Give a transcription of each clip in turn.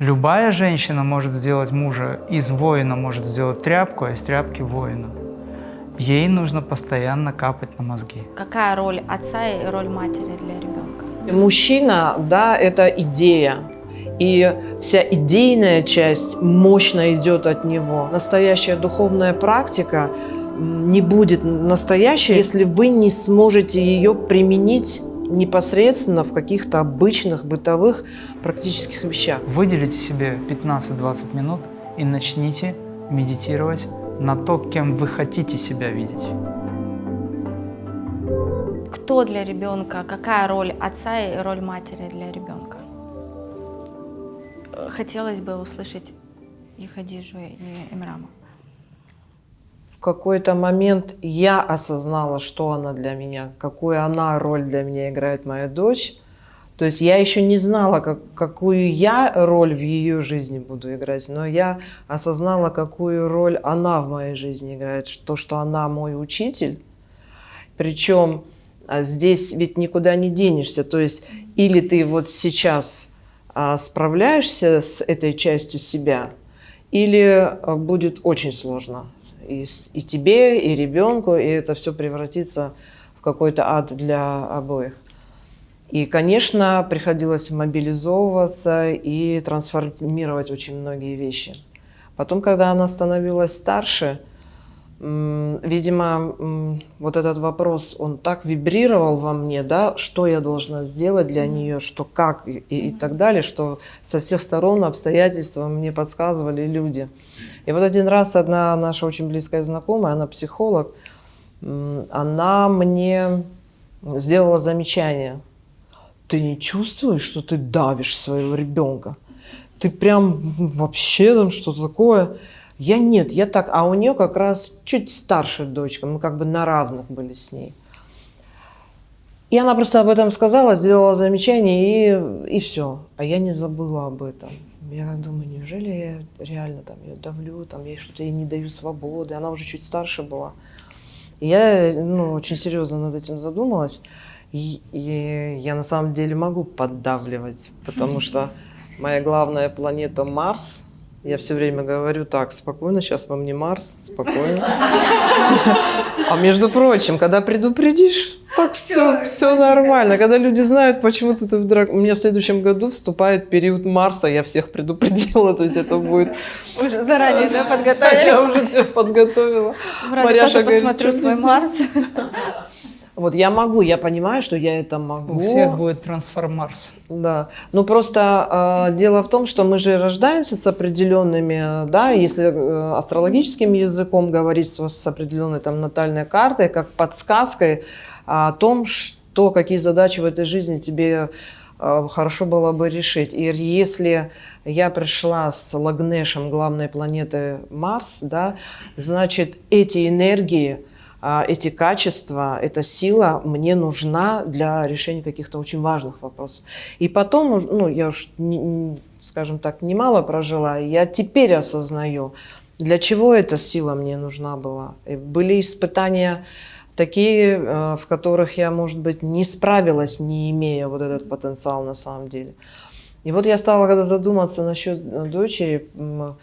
Любая женщина может сделать мужа, из воина может сделать тряпку, а из тряпки воина. Ей нужно постоянно капать на мозги. Какая роль отца и роль матери для ребенка? Мужчина, да, это идея. И вся идейная часть мощно идет от него. Настоящая духовная практика не будет настоящей, если вы не сможете ее применить непосредственно в каких-то обычных бытовых практических вещах. Выделите себе 15-20 минут и начните медитировать на то, кем вы хотите себя видеть. Кто для ребенка, какая роль отца и роль матери для ребенка? Хотелось бы услышать и Хадижу, и Имрама. Какой-то момент я осознала, что она для меня, какую она роль для меня играет моя дочь. То есть я еще не знала, как, какую я роль в ее жизни буду играть, но я осознала, какую роль она в моей жизни играет, то, что она мой учитель. Причем а, здесь ведь никуда не денешься. То есть или ты вот сейчас а, справляешься с этой частью себя, или а, будет очень сложно и, и тебе, и ребенку, и это все превратится в какой-то ад для обоих. И, конечно, приходилось мобилизовываться и трансформировать очень многие вещи. Потом, когда она становилась старше, видимо, вот этот вопрос, он так вибрировал во мне, да, что я должна сделать для нее, что как и, и так далее, что со всех сторон обстоятельства мне подсказывали люди. И вот один раз одна наша очень близкая знакомая, она психолог, она мне сделала замечание – ты не чувствуешь, что ты давишь своего ребенка? Ты прям вообще там что-то такое? Я нет, я так. А у нее как раз чуть старшая дочка, мы как бы на равных были с ней. И она просто об этом сказала, сделала замечание, и, и все. А я не забыла об этом. Я думаю, неужели я реально там ее давлю, там я что-то ей не даю свободы. Она уже чуть старше была. И я ну, очень серьезно над этим задумалась. И, и я на самом деле могу поддавливать, потому что моя главная планета Марс. Я все время говорю так, спокойно, сейчас вам не Марс, спокойно. А между прочим, когда предупредишь, так все, все нормально. Когда люди знают, почему ты вдруг... У меня в следующем году вступает период Марса, я всех предупредила, то есть это будет... Уже заранее, да, подготовили? Я уже всех подготовила. Марьяша тоже посмотрю свой Марс. Вот я могу, я понимаю, что я это могу. У всех будет трансформарс. Да. Ну просто э, дело в том, что мы же рождаемся с определенными, да, если э, астрологическим языком говорить с, с определенной там натальной картой, как подсказкой о том, что какие задачи в этой жизни тебе э, хорошо было бы решить. И если я пришла с Лагнешем, главной планеты Марс, да, значит эти энергии эти качества, эта сила мне нужна для решения каких-то очень важных вопросов. И потом, ну, я уж, скажем так, немало прожила, я теперь осознаю, для чего эта сила мне нужна была. Были испытания такие, э, в которых я, может быть, не справилась, не имея вот этот потенциал на самом деле. И вот я стала, когда задуматься насчет дочери, а,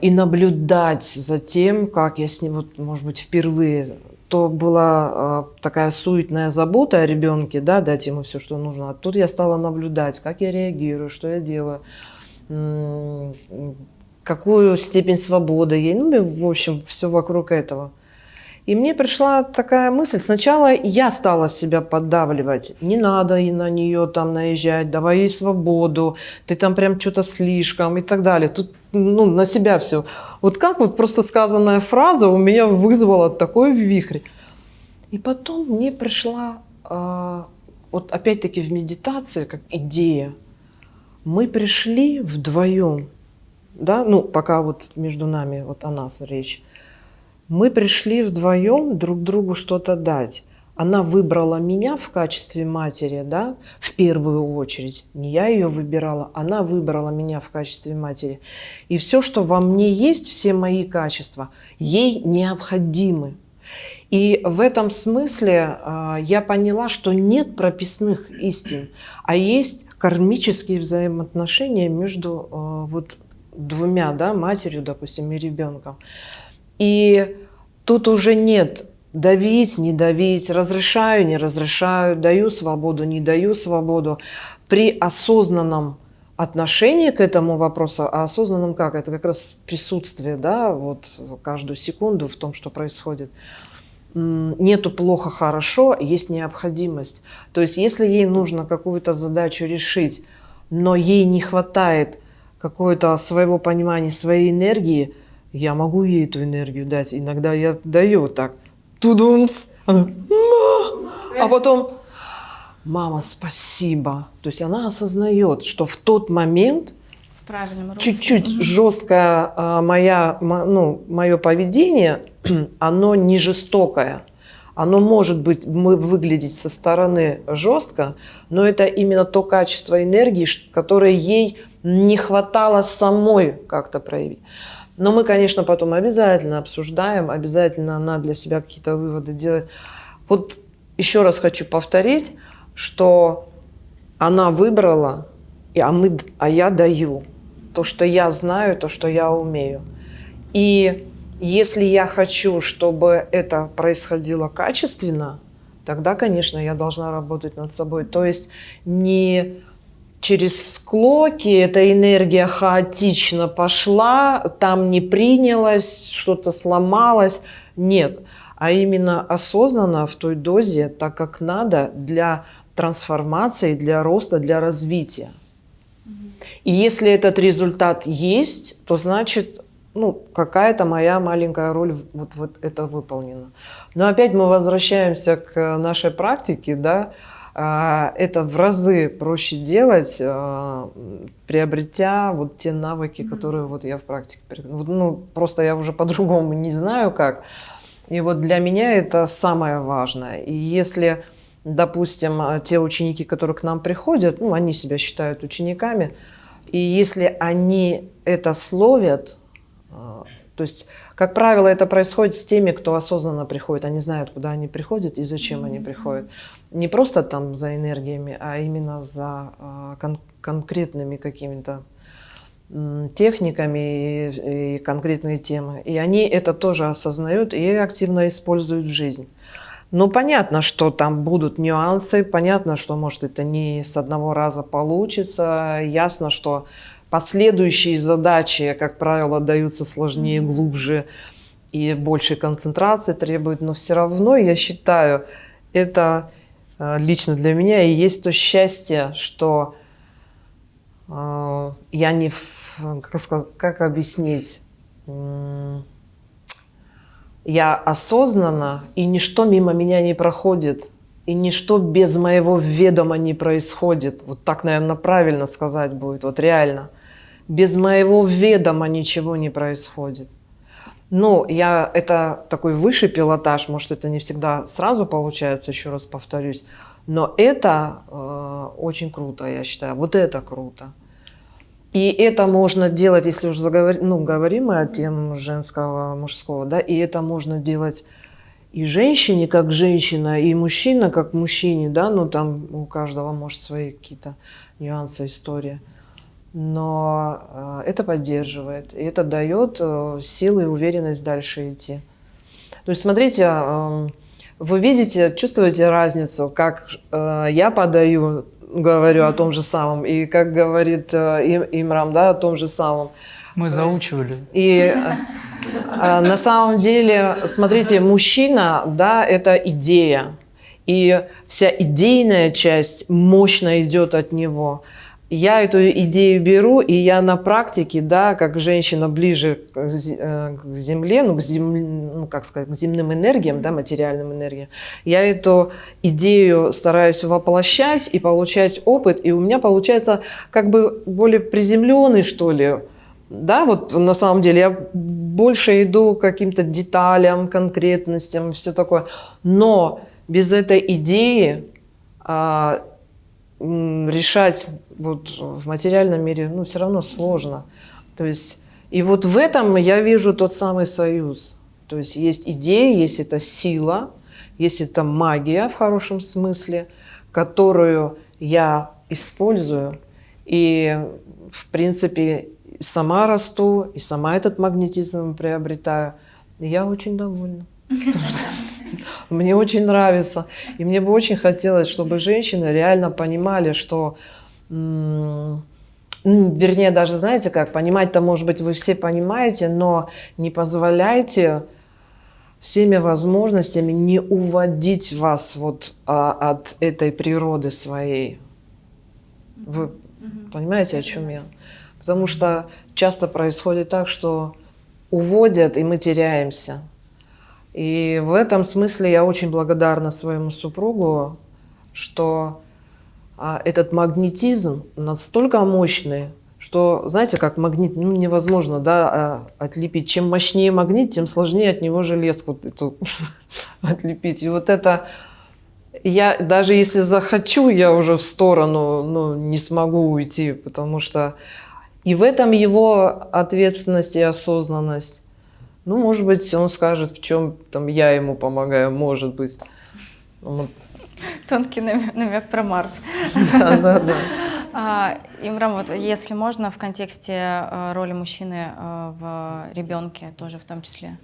и наблюдать за тем, как я с ним, вот, может быть, впервые, то была а, такая суетная забота о ребенке, да, дать ему все, что нужно. А тут я стала наблюдать, как я реагирую, что я делаю, какую степень свободы ей, ну, в общем, все вокруг этого. И мне пришла такая мысль. Сначала я стала себя поддавливать. Не надо и на нее там наезжать, давай ей свободу, ты там прям что-то слишком и так далее. Тут ну, на себя все. Вот как вот просто сказанная фраза у меня вызвала такой вихрь. И потом мне пришла, э, вот опять-таки в медитации, как идея. Мы пришли вдвоем, да, ну, пока вот между нами вот о нас речь. Мы пришли вдвоем друг другу что-то дать она выбрала меня в качестве матери, да, в первую очередь. Не я ее выбирала, она выбрала меня в качестве матери. И все, что во мне есть, все мои качества, ей необходимы. И в этом смысле э, я поняла, что нет прописных истин, а есть кармические взаимоотношения между э, вот двумя, да, матерью, допустим, и ребенком. И тут уже нет давить, не давить, разрешаю, не разрешаю, даю свободу, не даю свободу. При осознанном отношении к этому вопросу, а осознанном как? Это как раз присутствие, да, вот каждую секунду в том, что происходит. Нету плохо, хорошо, есть необходимость. То есть если ей нужно какую-то задачу решить, но ей не хватает какого-то своего понимания, своей энергии, я могу ей эту энергию дать. Иногда я даю так тудумс, она, а потом, мама, спасибо. То есть она осознает, что в тот момент чуть-чуть жесткое а, моя, ну, мое поведение, оно не жестокое. Оно может быть мы выглядеть со стороны жестко, но это именно то качество энергии, которое ей не хватало самой как-то проявить. Но мы, конечно, потом обязательно обсуждаем, обязательно она для себя какие-то выводы делает. Вот еще раз хочу повторить, что она выбрала, а, мы, а я даю то, что я знаю, то, что я умею. И если я хочу, чтобы это происходило качественно, тогда, конечно, я должна работать над собой. То есть не через склоки эта энергия хаотично пошла, там не принялась, что-то сломалось. Нет, а именно осознанно в той дозе, так как надо для трансформации, для роста, для развития. И если этот результат есть, то значит, ну, какая-то моя маленькая роль вот, вот это выполнена. Но опять мы возвращаемся к нашей практике, да, это в разы проще делать, а, приобретя вот те навыки, которые вот я в практике, ну, просто я уже по-другому не знаю как. И вот для меня это самое важное. И если, допустим, те ученики, которые к нам приходят, ну, они себя считают учениками, и если они это словят, а, то есть, как правило, это происходит с теми, кто осознанно приходит. Они знают, куда они приходят и зачем mm-hmm. они приходят не просто там за энергиями, а именно за а, кон конкретными какими-то техниками и, и конкретные темы. И они это тоже осознают и активно используют в жизнь. Ну, понятно, что там будут нюансы, понятно, что, может, это не с одного раза получится, ясно, что последующие задачи, как правило, даются сложнее, глубже и больше концентрации требуют, но все равно, я считаю, это Э, лично для меня и есть то счастье, что э, я не, как, сказать, как объяснить, я осознанно, и ничто мимо меня не проходит, и ничто без моего ведома не происходит. Вот так, наверное, правильно сказать будет, вот реально. Без моего ведома ничего не происходит. Ну, я, это такой высший пилотаж, может, это не всегда сразу получается, еще раз повторюсь, но это э, очень круто, я считаю, вот это круто. И это можно делать, если уже заговор... ну, говорим мы о тем женского, мужского, да, и это можно делать и женщине как женщина, и мужчина как мужчине, да, ну там у каждого может свои какие-то нюансы, история но э, это поддерживает, и это дает э, силы и уверенность дальше идти. То есть, смотрите, эм, вы видите, чувствуете разницу, как э, я подаю, говорю о том же самом, и как говорит Имрам, да, о том же самом. Мы заучивали. И на самом деле, смотрите, мужчина, да, это идея, и вся идейная часть мощно идет от него я эту идею беру, и я на практике, да, как женщина ближе к э, земле, ну, к зем, ну, как сказать, к земным энергиям, да, материальным энергиям, я эту идею стараюсь воплощать и получать опыт, и у меня получается как бы более приземленный, что ли, да, вот на самом деле я больше иду к каким-то деталям, конкретностям, все такое, но без этой идеи а, решать вот в материальном мире, ну, все равно сложно. То есть, и вот в этом я вижу тот самый союз. То есть есть идея, есть эта сила, есть эта магия в хорошем смысле, которую я использую и, в принципе, сама расту, и сама этот магнетизм приобретаю. Я очень довольна. Мне очень нравится. И мне бы очень хотелось, чтобы женщины реально понимали, что вернее, даже знаете как, понимать-то, может быть, вы все понимаете, но не позволяйте всеми возможностями не уводить вас вот а, от этой природы своей. Вы понимаете, о чем я? Потому что часто происходит так, что уводят, и мы теряемся. И в этом смысле я очень благодарна своему супругу, что а, этот магнетизм настолько мощный, что, знаете, как магнит, ну, невозможно, да, а, отлепить. Чем мощнее магнит, тем сложнее от него железку эту отлепить. И вот это, я даже если захочу, я уже в сторону, ну, не смогу уйти, потому что и в этом его ответственность и осознанность. Ну, может быть, он скажет, в чем там я ему помогаю, может быть. Тонкий намек, намек про Марс. Да, да, да. А, Имрам, вот если можно, в контексте э, роли мужчины э, в ребенке тоже в том числе.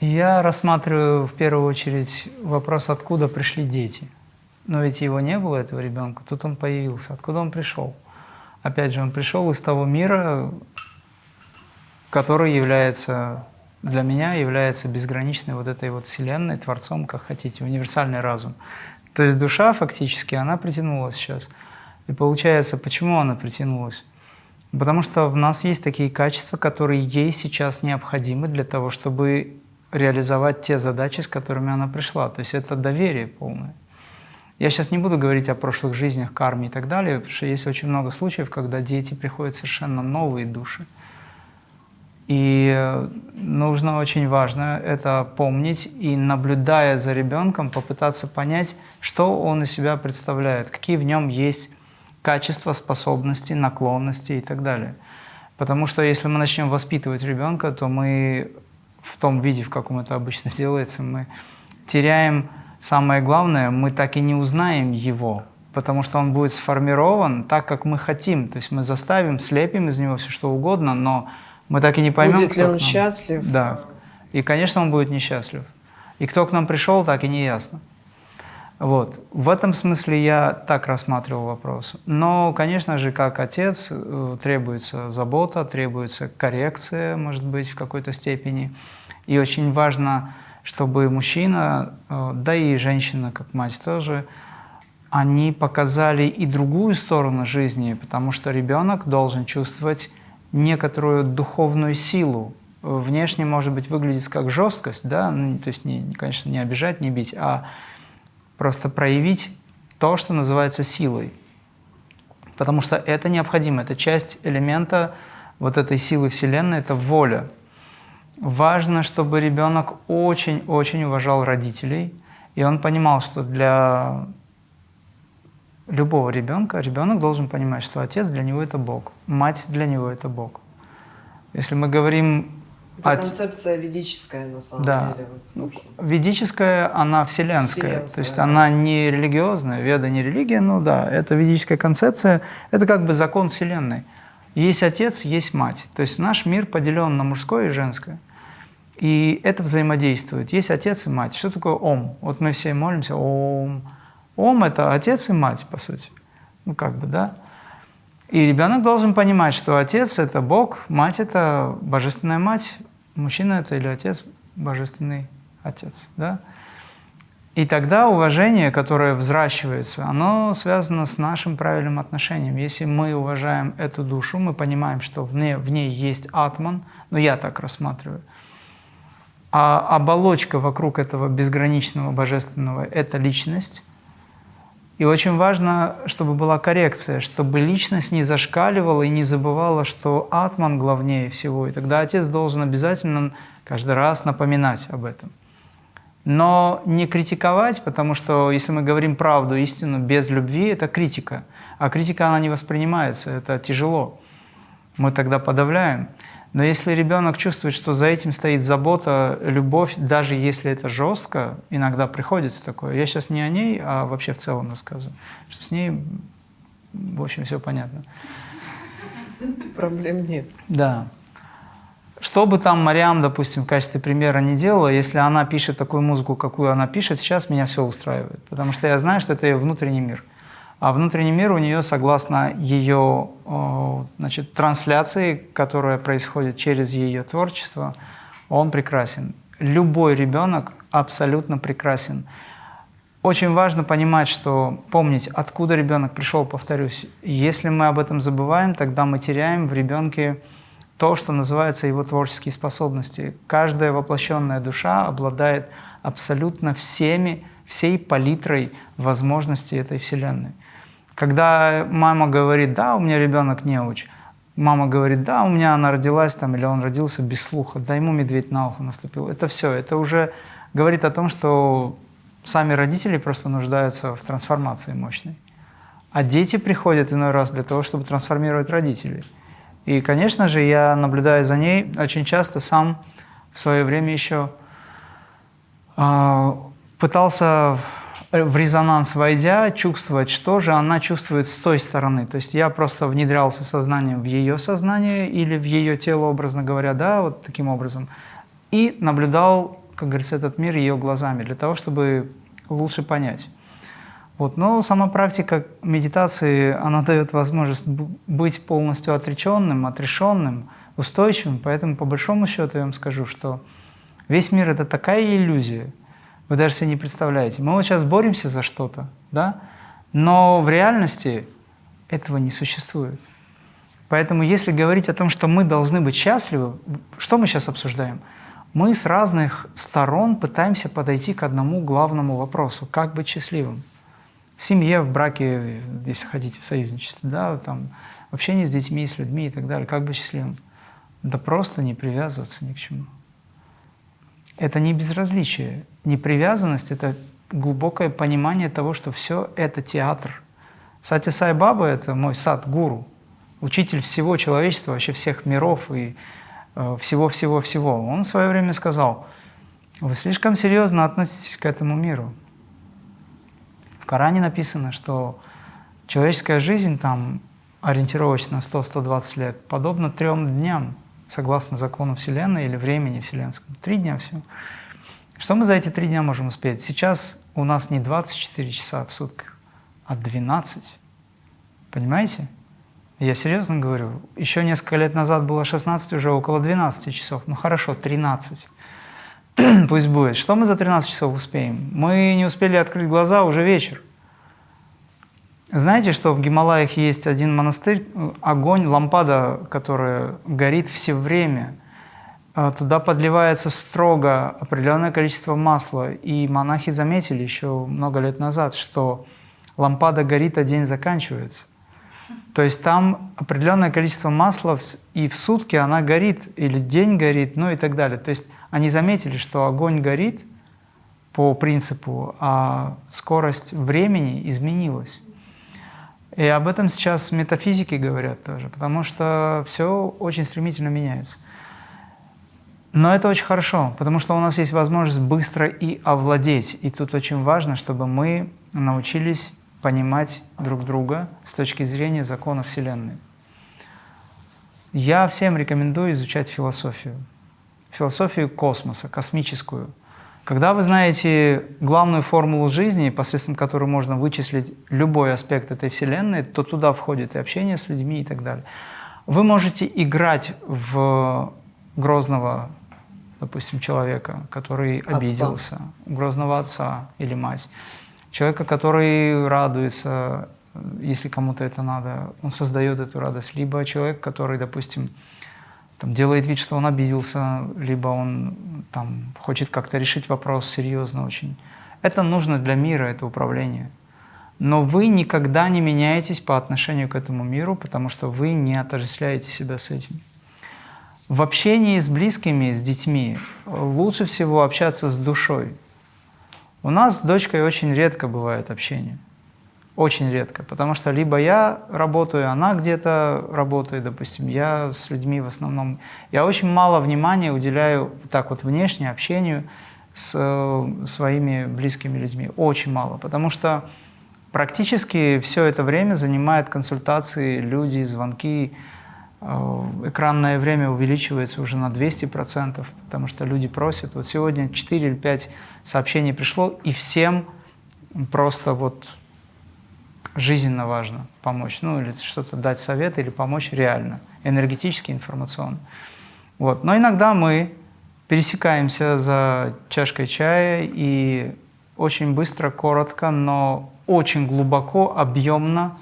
Я рассматриваю в первую очередь вопрос, откуда пришли дети. Но ведь его не было, этого ребенка, тут он появился. Откуда он пришел? Опять же, он пришел из того мира, который является для меня является безграничной вот этой вот вселенной, творцом, как хотите, универсальный разум. То есть душа фактически, она притянулась сейчас – и получается, почему она притянулась? Потому что в нас есть такие качества, которые ей сейчас необходимы для того, чтобы реализовать те задачи, с которыми она пришла. То есть это доверие полное. Я сейчас не буду говорить о прошлых жизнях, карме и так далее, потому что есть очень много случаев, когда дети приходят совершенно новые души. И нужно очень важно это помнить и, наблюдая за ребенком, попытаться понять, что он из себя представляет, какие в нем есть качества, способности, наклонности и так далее. Потому что если мы начнем воспитывать ребенка, то мы в том виде, в каком это обычно делается, мы теряем самое главное, мы так и не узнаем его, потому что он будет сформирован так, как мы хотим. То есть мы заставим, слепим из него все что угодно, но мы так и не поймем, Будет ли он счастлив? Да. И, конечно, он будет несчастлив. И кто к нам пришел, так и не ясно. Вот. В этом смысле я так рассматривал вопрос. Но, конечно же, как отец э, требуется забота, требуется коррекция, может быть, в какой-то степени. И очень важно, чтобы мужчина, э, да и женщина, как мать тоже, они показали и другую сторону жизни, потому что ребенок должен чувствовать некоторую духовную силу. Внешне, может быть, выглядит как жесткость, да, ну, то есть, не, конечно, не обижать, не бить, а просто проявить то, что называется силой. Потому что это необходимо, это часть элемента вот этой силы Вселенной, это воля. Важно, чтобы ребенок очень-очень уважал родителей, и он понимал, что для любого ребенка ребенок должен понимать, что отец для него это Бог, мать для него это Бог. Если мы говорим это а, концепция ведическая, на самом да. деле. Ну, ведическая, она вселенская. вселенская то есть да. она не религиозная, веда не религия, ну да, это ведическая концепция, это как бы закон Вселенной. Есть отец, есть мать. То есть наш мир поделен на мужское и женское. И это взаимодействует. Есть отец и мать. Что такое Ом? Вот мы все молимся Ом. Ом – это отец и мать, по сути. Ну, как бы, да? И ребенок должен понимать, что отец – это Бог, мать – это божественная мать, мужчина – это или отец – божественный отец. Да? И тогда уважение, которое взращивается, оно связано с нашим правильным отношением. Если мы уважаем эту душу, мы понимаем, что в ней, в ней есть атман, ну я так рассматриваю, а оболочка вокруг этого безграничного божественного – это личность – и очень важно, чтобы была коррекция, чтобы личность не зашкаливала и не забывала, что атман главнее всего. И тогда отец должен обязательно каждый раз напоминать об этом. Но не критиковать, потому что если мы говорим правду, истину без любви, это критика. А критика, она не воспринимается, это тяжело. Мы тогда подавляем. Но если ребенок чувствует, что за этим стоит забота, любовь, даже если это жестко, иногда приходится такое. Я сейчас не о ней, а вообще в целом рассказываю. Что с ней, в общем, все понятно. Проблем нет. Да. Что бы там Мариам, допустим, в качестве примера не делала, если она пишет такую музыку, какую она пишет, сейчас меня все устраивает. Потому что я знаю, что это ее внутренний мир. А внутренний мир у нее, согласно ее значит, трансляции, которая происходит через ее творчество, он прекрасен. Любой ребенок абсолютно прекрасен. Очень важно понимать, что помнить, откуда ребенок пришел, повторюсь. Если мы об этом забываем, тогда мы теряем в ребенке то, что называется его творческие способности. Каждая воплощенная душа обладает абсолютно всеми, всей палитрой возможностей этой Вселенной. Когда мама говорит, да, у меня ребенок неуч, мама говорит, да, у меня она родилась там, или он родился без слуха, да, ему медведь на ухо наступил. Это все, это уже говорит о том, что сами родители просто нуждаются в трансформации мощной. А дети приходят иной раз для того, чтобы трансформировать родителей. И, конечно же, я, наблюдая за ней, очень часто сам в свое время еще э, пытался в резонанс войдя, чувствовать, что же она чувствует с той стороны. То есть я просто внедрялся сознанием в ее сознание или в ее тело, образно говоря, да, вот таким образом, и наблюдал, как говорится, этот мир ее глазами, для того, чтобы лучше понять. Вот. Но сама практика медитации, она дает возможность быть полностью отреченным, отрешенным, устойчивым, поэтому по большому счету я вам скажу, что весь мир – это такая иллюзия – вы даже себе не представляете. Мы вот сейчас боремся за что-то, да? но в реальности этого не существует. Поэтому если говорить о том, что мы должны быть счастливы, что мы сейчас обсуждаем? Мы с разных сторон пытаемся подойти к одному главному вопросу – как быть счастливым? В семье, в браке, если хотите, в союзничестве, да, там, в общении с детьми, с людьми и так далее. Как быть счастливым? Да просто не привязываться ни к чему. Это не безразличие, не привязанность, это глубокое понимание того, что все это театр. Сати Сай Баба – это мой сад, гуру, учитель всего человечества, вообще всех миров и всего-всего-всего. Э, Он в свое время сказал, вы слишком серьезно относитесь к этому миру. В Коране написано, что человеческая жизнь там ориентировочно 100-120 лет, подобно трем дням, согласно закону Вселенной или времени вселенскому. Три дня все. Что мы за эти три дня можем успеть? Сейчас у нас не 24 часа в сутках, а 12. Понимаете? Я серьезно говорю. Еще несколько лет назад было 16, уже около 12 часов. Ну хорошо, 13. Пусть будет. Что мы за 13 часов успеем? Мы не успели открыть глаза, уже вечер. Знаете, что в Гималаях есть один монастырь, огонь, лампада, которая горит все время. А туда подливается строго определенное количество масла. И монахи заметили еще много лет назад, что лампада горит, а день заканчивается. То есть там определенное количество масла, и в сутки она горит, или день горит, ну и так далее. То есть они заметили, что огонь горит по принципу, а скорость времени изменилась. И об этом сейчас метафизики говорят тоже, потому что все очень стремительно меняется. Но это очень хорошо, потому что у нас есть возможность быстро и овладеть. И тут очень важно, чтобы мы научились понимать друг друга с точки зрения закона Вселенной. Я всем рекомендую изучать философию. Философию космоса, космическую – когда вы знаете главную формулу жизни, посредством которой можно вычислить любой аспект этой Вселенной, то туда входит и общение с людьми и так далее. Вы можете играть в грозного, допустим, человека, который отца. обиделся, грозного отца или мать, человека, который радуется, если кому-то это надо, он создает эту радость, либо человек, который, допустим, там, делает вид, что он обиделся, либо он там, хочет как-то решить вопрос серьезно очень. Это нужно для мира, это управление. Но вы никогда не меняетесь по отношению к этому миру, потому что вы не отождествляете себя с этим. В общении с близкими, с детьми лучше всего общаться с душой. У нас с дочкой очень редко бывает общение. Очень редко, потому что либо я работаю, она где-то работает, допустим, я с людьми в основном. Я очень мало внимания уделяю так вот внешне общению с э, своими близкими людьми, очень мало, потому что практически все это время занимает консультации, люди, звонки, э, экранное время увеличивается уже на 200%, потому что люди просят. Вот сегодня 4 или 5 сообщений пришло, и всем просто вот жизненно важно помочь, ну или что-то дать совет или помочь реально, энергетически, информационно. Вот. Но иногда мы пересекаемся за чашкой чая и очень быстро, коротко, но очень глубоко, объемно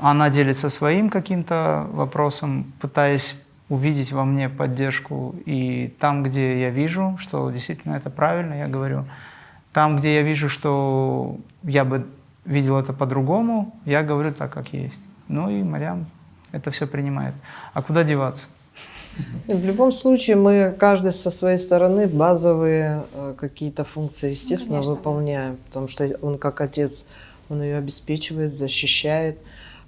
она делится своим каким-то вопросом, пытаясь увидеть во мне поддержку. И там, где я вижу, что действительно это правильно, я говорю. Там, где я вижу, что я бы видел это по-другому, я говорю так, как есть. Ну и Марьям это все принимает. А куда деваться? В любом случае, мы каждый со своей стороны базовые э, какие-то функции, естественно, ну, выполняем, потому что он как отец, он ее обеспечивает, защищает,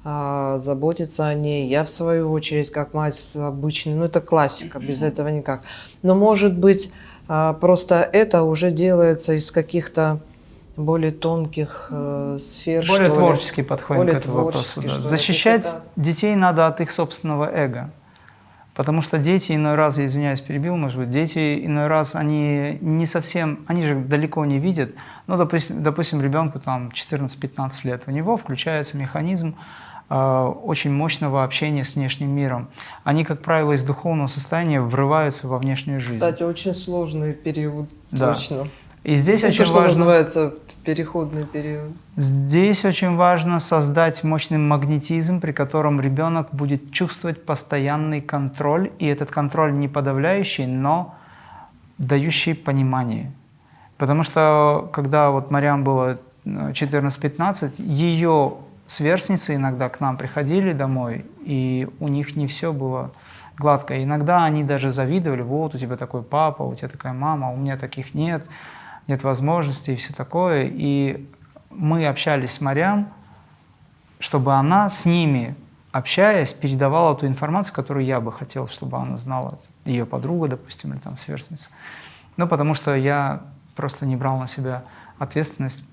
а, заботится о ней. Я, в свою очередь, как мать обычный, ну это классика, без этого никак. Но, может быть, а, просто это уже делается из каких-то более тонких э, сфер. Более творческий подходим более к этому вопросу. Да. Защищать это... детей надо от их собственного эго. Потому что дети иной раз, я извиняюсь, перебил, может быть, дети иной раз, они не совсем, они же далеко не видят. Ну, допустим, допустим ребенку там 14-15 лет, у него включается механизм очень мощного общения с внешним миром. Они, как правило, из духовного состояния врываются во внешнюю жизнь. Кстати, очень сложный период, да. точно. И здесь Это очень что важно, называется переходный период. Здесь очень важно создать мощный магнетизм, при котором ребенок будет чувствовать постоянный контроль, и этот контроль не подавляющий, но дающий понимание. Потому что когда вот Мариам было 14-15, ее сверстницы иногда к нам приходили домой, и у них не все было гладко. Иногда они даже завидовали, вот у тебя такой папа, у тебя такая мама, а у меня таких нет нет возможности и все такое. И мы общались с Марьям, чтобы она с ними, общаясь, передавала ту информацию, которую я бы хотел, чтобы она знала, ее подруга, допустим, или там сверстница. Ну, потому что я просто не брал на себя ответственность,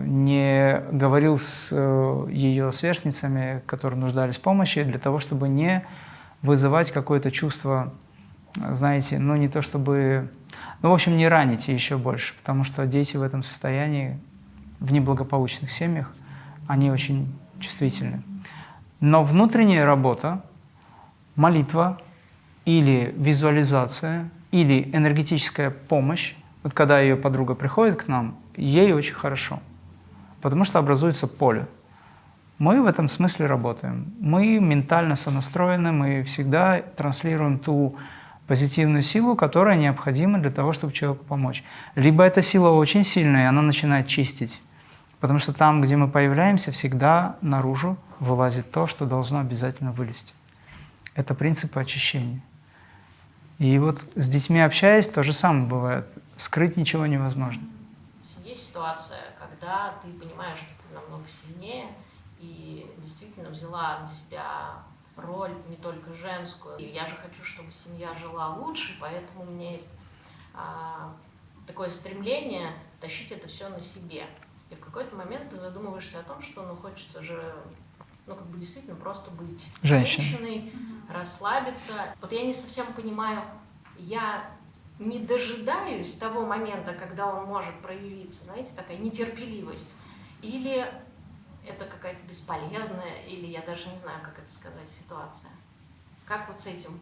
не говорил с э, ее сверстницами, которые нуждались в помощи, для того, чтобы не вызывать какое-то чувство, знаете, ну не то чтобы ну, в общем, не раните еще больше, потому что дети в этом состоянии, в неблагополучных семьях, они очень чувствительны. Но внутренняя работа, молитва или визуализация, или энергетическая помощь, вот когда ее подруга приходит к нам, ей очень хорошо, потому что образуется поле. Мы в этом смысле работаем. Мы ментально сонастроены, мы всегда транслируем ту позитивную силу, которая необходима для того, чтобы человеку помочь. Либо эта сила очень сильная, и она начинает чистить. Потому что там, где мы появляемся, всегда наружу вылазит то, что должно обязательно вылезти. Это принципы очищения. И вот с детьми общаясь, то же самое бывает. Скрыть ничего невозможно. Есть ситуация, когда ты понимаешь, что ты намного сильнее, и действительно взяла на себя роль не только женскую. И я же хочу, чтобы семья жила лучше, поэтому у меня есть а, такое стремление тащить это все на себе. И в какой-то момент ты задумываешься о том, что ну хочется же ну, как бы действительно просто быть Женщина. женщиной, расслабиться. Вот я не совсем понимаю, я не дожидаюсь того момента, когда он может проявиться, знаете, такая нетерпеливость, или это какая-то бесполезная, или я даже не знаю, как это сказать, ситуация. Как вот с этим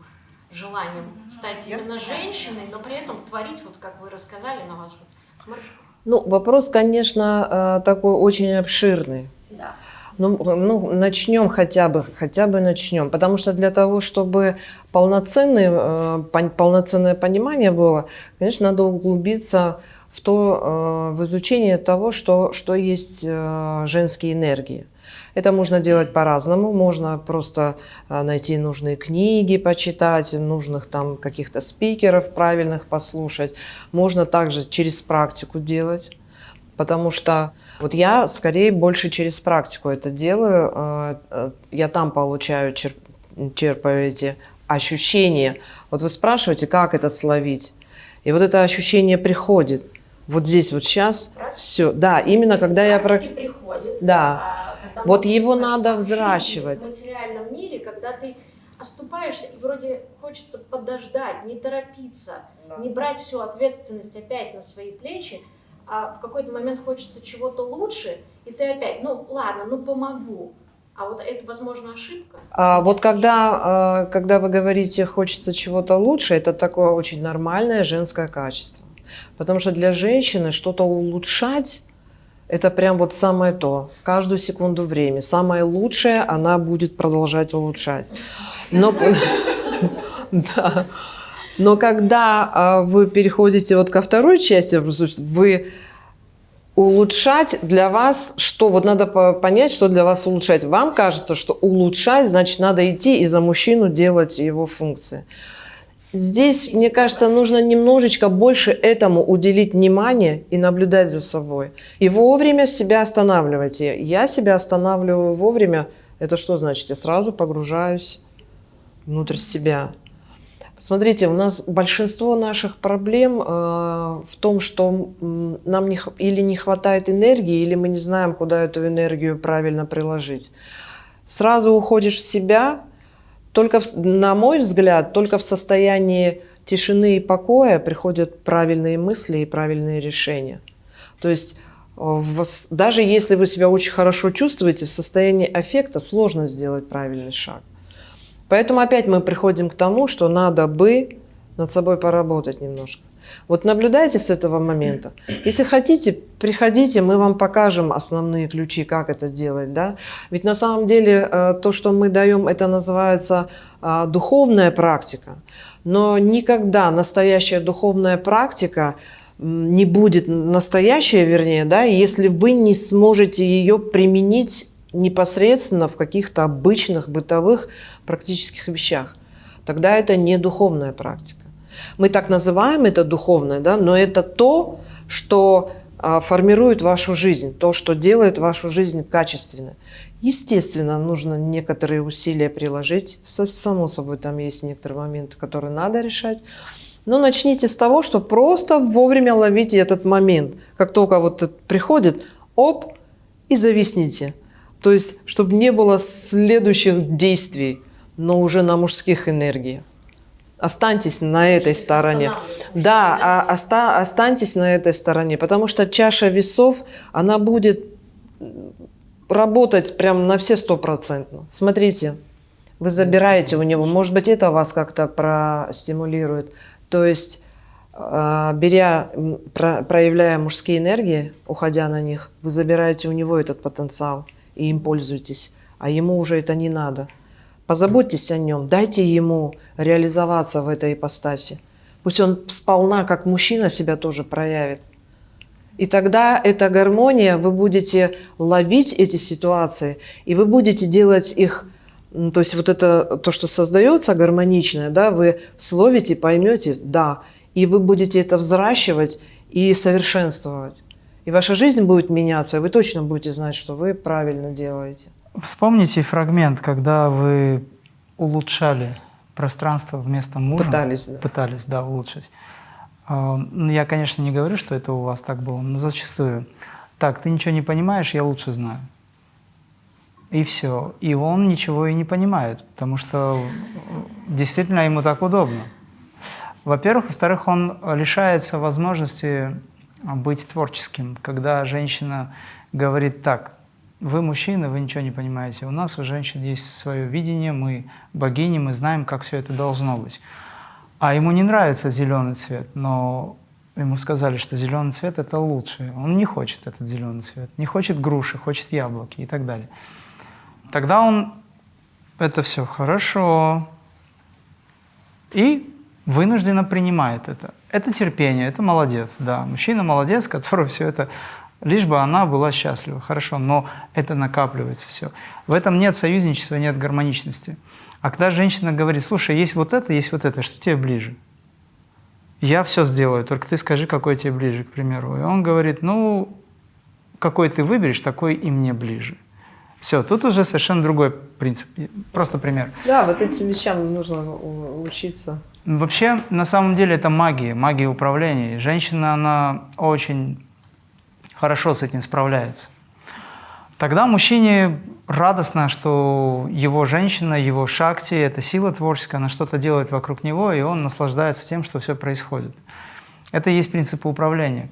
желанием стать именно женщиной, но при этом творить, вот как вы рассказали, на вас вот смотришь. Ну, вопрос, конечно, э, такой очень обширный. Да. Ну, ну, начнем хотя бы, хотя бы начнем. Потому что для того, чтобы полноценное, э, полноценное понимание было, конечно, надо углубиться в, то, э, в изучение того, что, что есть э, женские энергии. Это можно делать по-разному. Можно просто найти нужные книги, почитать, нужных там каких-то спикеров правильных послушать. Можно также через практику делать, потому что Вот я скорее больше через практику это делаю. Э, э, я там получаю, черпаю эти ощущения. Вот вы спрашиваете, как это словить. И вот это ощущение приходит. Вот здесь вот сейчас все. Да, именно когда я... Про... приходит. Да. А, вот его надо взращивать. В материальном мире, когда ты оступаешься, и вроде хочется подождать, не торопиться, да. не брать всю ответственность опять на свои плечи, а в какой-то момент хочется чего-то лучше, и ты опять, ну ладно, ну помогу. А вот это, возможно, ошибка? А вот когда, а, когда вы говорите «хочется чего-то лучше», это такое очень нормальное женское качество. Потому что для женщины что-то улучшать – это прям вот самое то. Каждую секунду времени. Самое лучшее она будет продолжать улучшать. Но, да. Но когда а, вы переходите вот ко второй части, вы улучшать для вас, что вот надо понять, что для вас улучшать. Вам кажется, что улучшать, значит, надо идти и за мужчину делать его функции. Здесь, мне кажется, нужно немножечко больше этому уделить внимание и наблюдать за собой. И вовремя себя останавливайте. Я себя останавливаю вовремя. Это что значит? Я сразу погружаюсь внутрь себя. Смотрите, у нас большинство наших проблем э, в том, что нам не, или не хватает энергии, или мы не знаем, куда эту энергию правильно приложить. Сразу уходишь в себя, только, в, на мой взгляд, только в состоянии тишины и покоя приходят правильные мысли и правильные решения. То есть в, даже если вы себя очень хорошо чувствуете, в состоянии аффекта сложно сделать правильный шаг. Поэтому опять мы приходим к тому, что надо бы над собой поработать немножко. Вот наблюдайте с этого момента. Если хотите, приходите, мы вам покажем основные ключи, как это делать. Да? Ведь на самом деле э, то, что мы даем, это называется э, духовная практика. Но никогда настоящая духовная практика не будет настоящая, вернее, да, если вы не сможете ее применить непосредственно в каких-то обычных бытовых практических вещах. Тогда это не духовная практика. Мы так называем это духовное, да, но это то, что а, формирует вашу жизнь, то, что делает вашу жизнь качественной. Естественно, нужно некоторые усилия приложить. Само собой, там есть некоторые моменты, которые надо решать. Но начните с того, что просто вовремя ловите этот момент. Как только вот это приходит, оп, и зависните. То есть, чтобы не было следующих действий, но уже на мужских энергиях. Останьтесь на этой стороне. Да, а, оста, останьтесь на этой стороне, потому что чаша весов, она будет работать прям на все стопроцентно. Смотрите, вы забираете у него, может быть, это вас как-то простимулирует. То есть, а, беря, проявляя мужские энергии, уходя на них, вы забираете у него этот потенциал и им пользуетесь, а ему уже это не надо. Позаботьтесь о нем, дайте ему реализоваться в этой ипостаси. Пусть он сполна, как мужчина, себя тоже проявит. И тогда эта гармония, вы будете ловить эти ситуации, и вы будете делать их, то есть вот это, то, что создается гармоничное, да, вы словите, поймете, да, и вы будете это взращивать и совершенствовать. И ваша жизнь будет меняться, и вы точно будете знать, что вы правильно делаете. Вспомните фрагмент, когда вы улучшали пространство вместо мужа. Пытались, да. Пытались, да, улучшить. А, ну, я, конечно, не говорю, что это у вас так было, но зачастую. Так, ты ничего не понимаешь, я лучше знаю. И все. И он ничего и не понимает, потому что действительно ему так удобно. Во-первых. Во-вторых, он лишается возможности быть творческим, когда женщина говорит так, вы мужчина, вы ничего не понимаете. У нас у женщин есть свое видение, мы богини, мы знаем, как все это должно быть. А ему не нравится зеленый цвет, но ему сказали, что зеленый цвет это лучше. Он не хочет этот зеленый цвет, не хочет груши, хочет яблоки и так далее. Тогда он это все хорошо и вынужденно принимает это. Это терпение, это молодец, да. Мужчина молодец, который все это лишь бы она была счастлива. Хорошо, но это накапливается все. В этом нет союзничества, нет гармоничности. А когда женщина говорит, слушай, есть вот это, есть вот это, что тебе ближе? Я все сделаю, только ты скажи, какой тебе ближе, к примеру. И он говорит, ну, какой ты выберешь, такой и мне ближе. Все, тут уже совершенно другой принцип. Просто пример. Да, вот этим вещам нужно учиться. Вообще, на самом деле, это магия, магия управления. Женщина, она очень хорошо с этим справляется. Тогда мужчине радостно, что его женщина, его шакти, это сила творческая, она что-то делает вокруг него, и он наслаждается тем, что все происходит. Это и есть принципы управления.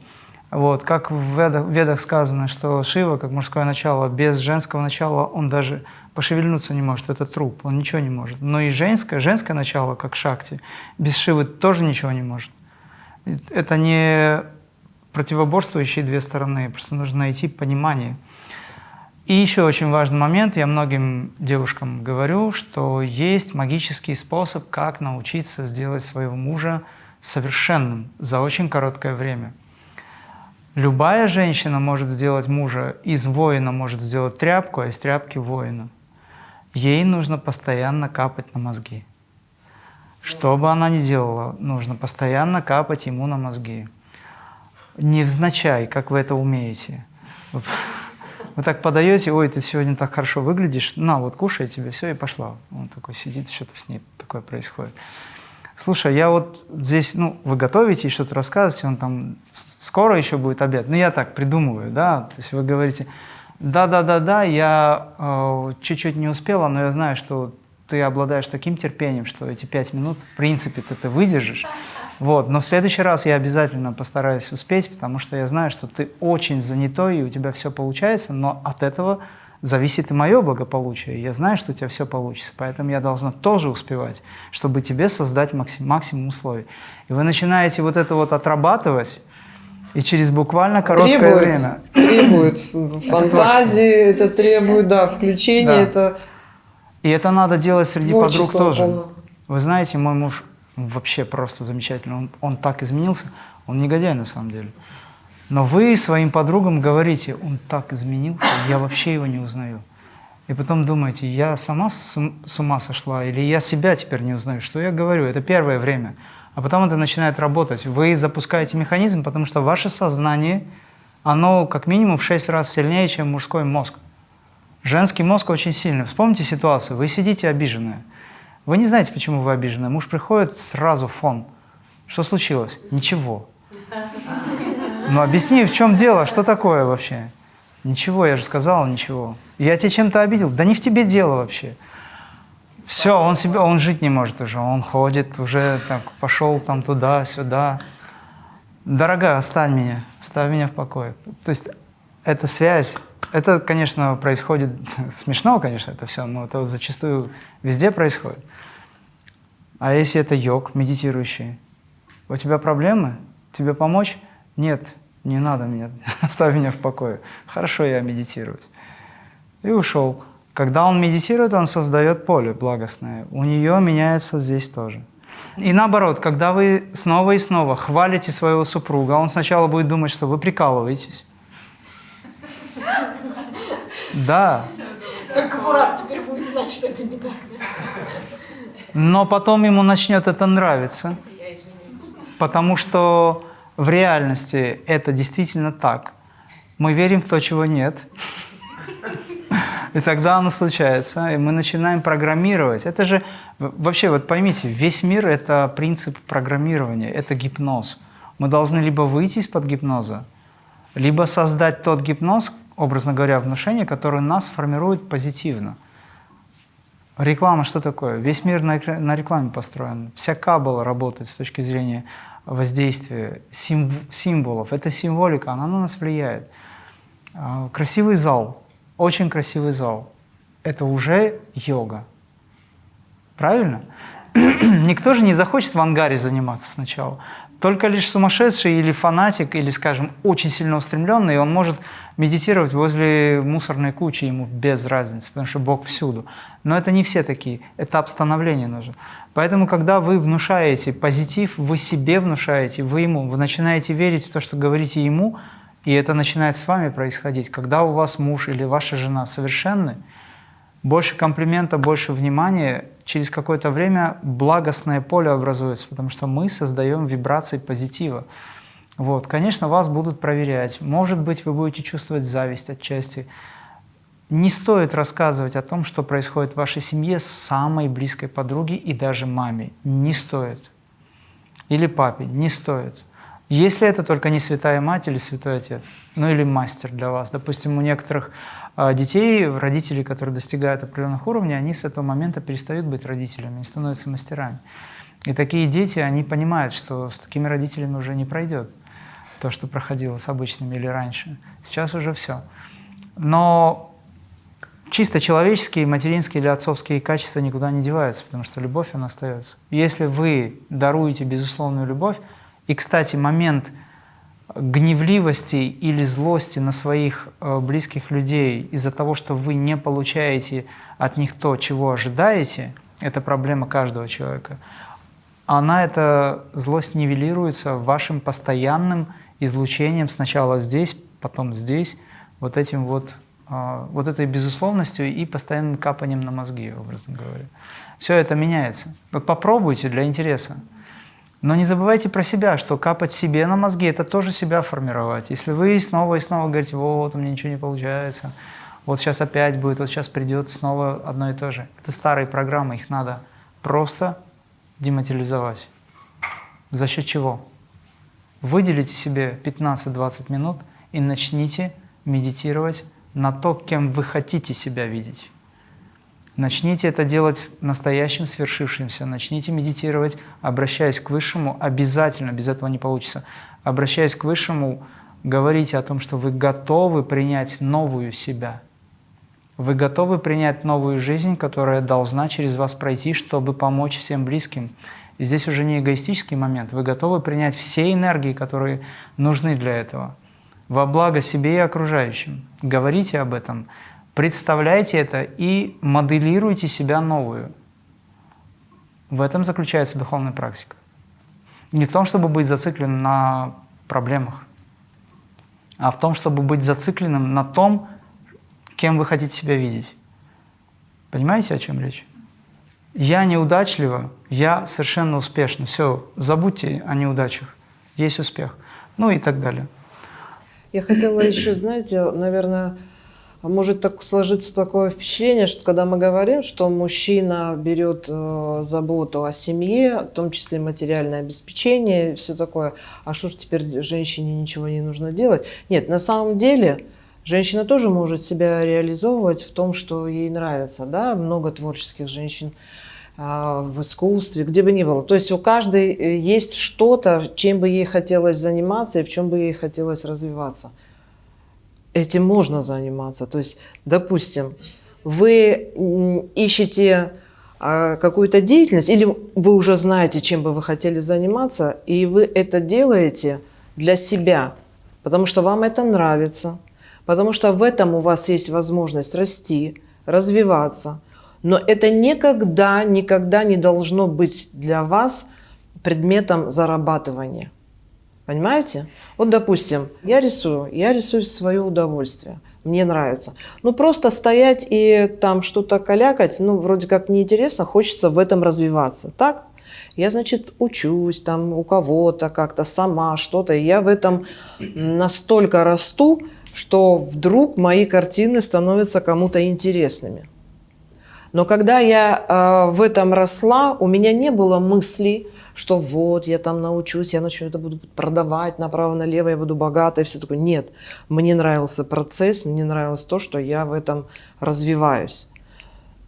Вот, как в ведах, в ведах сказано, что Шива, как мужское начало, без женского начала он даже пошевельнуться не может, это труп, он ничего не может. Но и женское, женское начало, как Шакти, без Шивы тоже ничего не может. Это не противоборствующие две стороны, просто нужно найти понимание. И еще очень важный момент, я многим девушкам говорю, что есть магический способ, как научиться сделать своего мужа совершенным за очень короткое время. Любая женщина может сделать мужа, из воина может сделать тряпку, а из тряпки воина. Ей нужно постоянно капать на мозги. Что бы она ни делала, нужно постоянно капать ему на мозги. Невзначай, как вы это умеете. Вы так подаете, ой, ты сегодня так хорошо выглядишь, на, вот кушай тебе, все, и пошла. Он такой сидит, что-то с ней такое происходит. Слушай, я вот здесь, ну, вы готовите и что-то рассказываете, он там, скоро еще будет обед. Ну, я так придумываю, да, то есть вы говорите, да-да-да-да, я э, чуть-чуть э, не успела, но я знаю, что ты обладаешь таким терпением, что эти пять минут, в принципе, ты, ты выдержишь. Вот. Но в следующий раз я обязательно постараюсь успеть, потому что я знаю, что ты очень занятой, и у тебя все получается, но от этого зависит и мое благополучие. Я знаю, что у тебя все получится, поэтому я должна тоже успевать, чтобы тебе создать максим, максимум условий. И вы начинаете вот это вот отрабатывать, и через буквально короткое требует, время. Требует фантазии, это требует, да, включения, да. это... И это надо делать среди подруг тоже. Вы знаете, мой муж вообще просто замечательно. Он, он так изменился. Он негодяй на самом деле. Но вы своим подругам говорите, он так изменился, я вообще его не узнаю. И потом думаете, я сама с ума сошла, или я себя теперь не узнаю. Что я говорю? Это первое время. А потом это начинает работать. Вы запускаете механизм, потому что ваше сознание, оно как минимум в 6 раз сильнее, чем мужской мозг. Женский мозг очень сильный. Вспомните ситуацию. Вы сидите обиженная. Вы не знаете, почему вы обижены. Муж приходит, сразу фон. Что случилось? Ничего. Ну объясни, в чем дело, что такое вообще? Ничего, я же сказал, ничего. Я тебя чем-то обидел? Да не в тебе дело вообще. Все, он себе, он жить не может уже, он ходит уже, так, пошел там туда-сюда. Дорогая, оставь меня, оставь меня в покое. То есть эта связь, это, конечно, происходит, смешно, конечно, это все, но это зачастую везде происходит. А если это йог, медитирующий? У тебя проблемы? Тебе помочь? Нет, не надо меня, оставь меня в покое. Хорошо, я медитирую. И ушел. Когда он медитирует, он создает поле благостное. У нее меняется здесь тоже. И наоборот, когда вы снова и снова хвалите своего супруга, он сначала будет думать, что вы прикалываетесь. Да. Только Мурат теперь будет знать, что это не так. Но потом ему начнет это нравиться. Потому что в реальности это действительно так. Мы верим в то, чего нет. И тогда оно случается, и мы начинаем программировать. Это же, вообще, вот поймите, весь мир – это принцип программирования, это гипноз. Мы должны либо выйти из-под гипноза, либо создать тот гипноз, образно говоря, внушение, которое нас формирует позитивно. Реклама что такое? Весь мир на, рекламе построен. Вся кабала работает с точки зрения воздействия сим, символов. Это символика, она на нас влияет. А, красивый зал, очень красивый зал. Это уже йога. Правильно? Никто же не захочет в ангаре заниматься сначала. Только лишь сумасшедший или фанатик, или, скажем, очень сильно устремленный, он может медитировать возле мусорной кучи, ему без разницы, потому что Бог всюду. Но это не все такие, этап становления нужен. Поэтому, когда вы внушаете позитив, вы себе внушаете, вы ему, вы начинаете верить в то, что говорите ему, и это начинает с вами происходить. Когда у вас муж или ваша жена совершенны, больше комплимента, больше внимания, через какое-то время благостное поле образуется, потому что мы создаем вибрации позитива. Вот, конечно, вас будут проверять. Может быть, вы будете чувствовать зависть отчасти. Не стоит рассказывать о том, что происходит в вашей семье с самой близкой подругой и даже маме. Не стоит. Или папе. Не стоит. Если это только не святая мать или святой отец, ну или мастер для вас. Допустим, у некоторых детей, родителей, которые достигают определенных уровней, они с этого момента перестают быть родителями и становятся мастерами. И такие дети, они понимают, что с такими родителями уже не пройдет то, что проходило с обычными или раньше. Сейчас уже все. Но чисто человеческие, материнские или отцовские качества никуда не деваются, потому что любовь, она остается. Если вы даруете безусловную любовь, и, кстати, момент гневливости или злости на своих э, близких людей из-за того, что вы не получаете от них то, чего ожидаете, это проблема каждого человека, она, эта злость нивелируется вашим постоянным излучением сначала здесь, потом здесь, вот этим вот, э, вот этой безусловностью и постоянным капанием на мозги, образно говоря. Все это меняется. Вот попробуйте для интереса. Но не забывайте про себя, что капать себе на мозги – это тоже себя формировать. Если вы снова и снова говорите, вот, у меня ничего не получается, вот сейчас опять будет, вот сейчас придет снова одно и то же. Это старые программы, их надо просто дематериализовать. За счет чего? Выделите себе 15-20 минут и начните медитировать на то, кем вы хотите себя видеть. Начните это делать настоящим, свершившимся. Начните медитировать, обращаясь к Высшему. Обязательно, без этого не получится. Обращаясь к Высшему, говорите о том, что вы готовы принять новую себя. Вы готовы принять новую жизнь, которая должна через вас пройти, чтобы помочь всем близким. И здесь уже не эгоистический момент. Вы готовы принять все энергии, которые нужны для этого. Во благо себе и окружающим. Говорите об этом. Представляйте это и моделируйте себя новую. В этом заключается духовная практика. Не в том, чтобы быть зацикленным на проблемах, а в том, чтобы быть зацикленным на том, кем вы хотите себя видеть. Понимаете, о чем речь? Я неудачлива, я совершенно успешна. Все, забудьте о неудачах. Есть успех. Ну и так далее. Я хотела еще, знаете, наверное, может так сложиться такое впечатление, что когда мы говорим, что мужчина берет э, заботу о семье, в том числе материальное обеспечение, все такое, а что ж теперь женщине ничего не нужно делать? Нет, на самом деле женщина тоже может себя реализовывать в том, что ей нравится. Да? Много творческих женщин э, в искусстве, где бы ни было. То есть у каждой э, есть что-то, чем бы ей хотелось заниматься и в чем бы ей хотелось развиваться этим можно заниматься. То есть, допустим, вы ищете а, какую-то деятельность, или вы уже знаете, чем бы вы хотели заниматься, и вы это делаете для себя, потому что вам это нравится, потому что в этом у вас есть возможность расти, развиваться. Но это никогда, никогда не должно быть для вас предметом зарабатывания. Понимаете? Вот, допустим, я рисую, я рисую в свое удовольствие. Мне нравится. Ну, просто стоять и там что-то калякать, ну, вроде как неинтересно, хочется в этом развиваться. Так? Я, значит, учусь там у кого-то как-то сама что-то. Я в этом настолько расту, что вдруг мои картины становятся кому-то интересными. Но когда я э, в этом росла, у меня не было мысли, что вот, я там научусь, я начну это буду продавать направо-налево, я буду богатой, все такое. Нет, мне нравился процесс, мне нравилось то, что я в этом развиваюсь.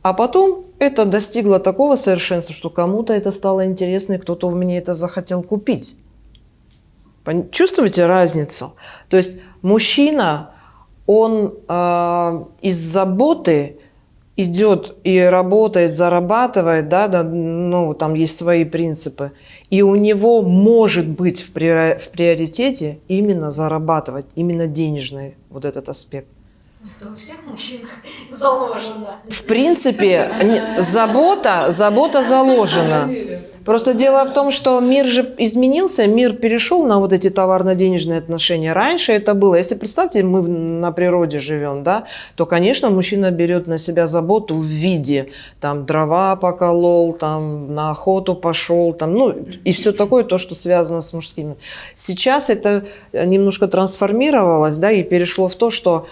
А потом это достигло такого совершенства, что кому-то это стало интересно, и кто-то у меня это захотел купить. Чувствуете разницу? То есть мужчина, он э, из заботы идет и работает, зарабатывает, да, да, ну, там есть свои принципы, и у него может быть в, приоритете именно зарабатывать, именно денежный вот этот аспект. Это у всех мужчин заложено. В принципе, забота, забота заложена. Просто дело в том, что мир же изменился, мир перешел на вот эти товарно-денежные отношения. Раньше это было, если представьте, мы на природе живем, да, то, конечно, мужчина берет на себя заботу в виде, там, дрова поколол, там, на охоту пошел, там, ну, и все такое, то, что связано с мужскими. Сейчас это немножко трансформировалось, да, и перешло в то, что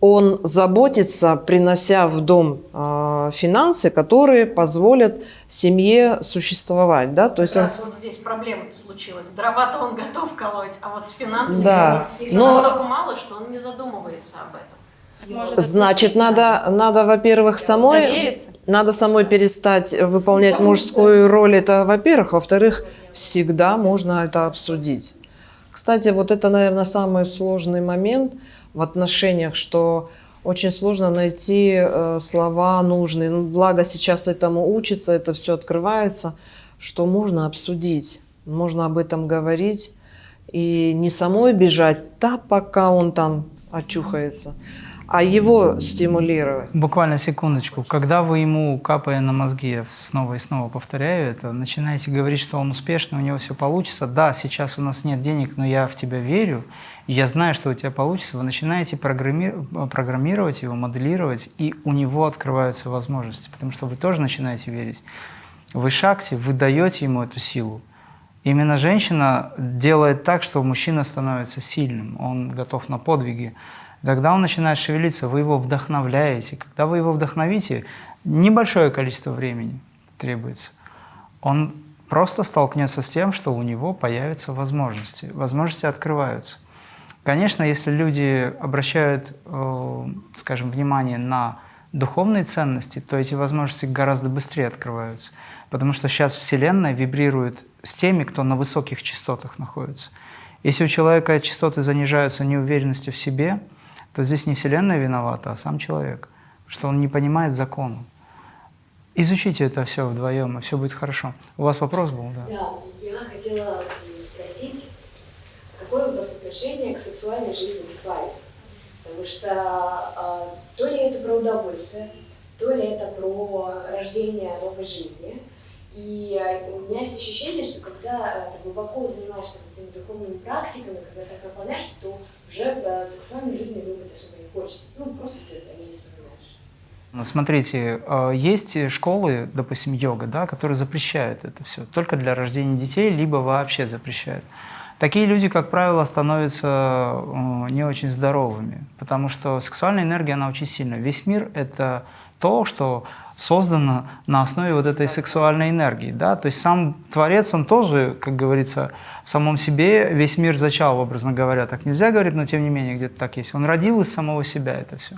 он заботится, принося в дом э, финансы, которые позволят семье существовать, да, то есть он... вот здесь проблема случилась. Дрова-то он готов колоть, а вот с финансами да. их Но... настолько мало, что он не задумывается об этом. Может, Значит, надо, надо, во-первых, самой, довериться. надо самой перестать выполнять мужскую роль. Это, во-первых, во-вторых, всегда можно это обсудить. Кстати, вот это, наверное, самый сложный момент – в отношениях, что очень сложно найти э, слова нужные. Ну, благо сейчас этому учится, это все открывается, что можно обсудить, можно об этом говорить и не самой бежать, да, пока он там очухается, а его стимулировать. Буквально секундочку. Когда вы ему, капая на мозги, снова и снова повторяю это, начинаете говорить, что он успешный, у него все получится, да, сейчас у нас нет денег, но я в тебя верю, я знаю, что у тебя получится, вы начинаете программи программировать его, моделировать, и у него открываются возможности, потому что вы тоже начинаете верить. Вы шагте, вы даете ему эту силу. Именно женщина делает так, что мужчина становится сильным, он готов на подвиги. Тогда он начинает шевелиться, вы его вдохновляете. Когда вы его вдохновите, небольшое количество времени требуется. Он просто столкнется с тем, что у него появятся возможности. Возможности открываются. Конечно, если люди обращают, э, скажем, внимание на духовные ценности, то эти возможности гораздо быстрее открываются. Потому что сейчас Вселенная вибрирует с теми, кто на высоких частотах находится. Если у человека частоты занижаются неуверенностью в себе, то здесь не Вселенная виновата, а сам человек, что он не понимает закона. Изучите это все вдвоем, и все будет хорошо. У вас вопрос был? Да, да я хотела спросить, какое у вас отношение к сексуальной жизни паре. Потому что а, то ли это про удовольствие, то ли это про рождение новой жизни. И а, у меня есть ощущение, что когда а, ты глубоко занимаешься этими духовными практиками, когда ты так наполняешься, то уже про сексуальную жизнь думать особо не хочется. Ну, просто ты это не вспоминаешь. Ну, смотрите, есть школы, допустим, йога, да, которые запрещают это все только для рождения детей, либо вообще запрещают. Такие люди, как правило, становятся э, не очень здоровыми, потому что сексуальная энергия, она очень сильная. Весь мир — это то, что создано на основе вот этой сексуальной энергии. Да? То есть сам Творец, он тоже, как говорится, в самом себе весь мир зачал, образно говоря. Так нельзя говорить, но тем не менее где-то так есть. Он родил из самого себя это все.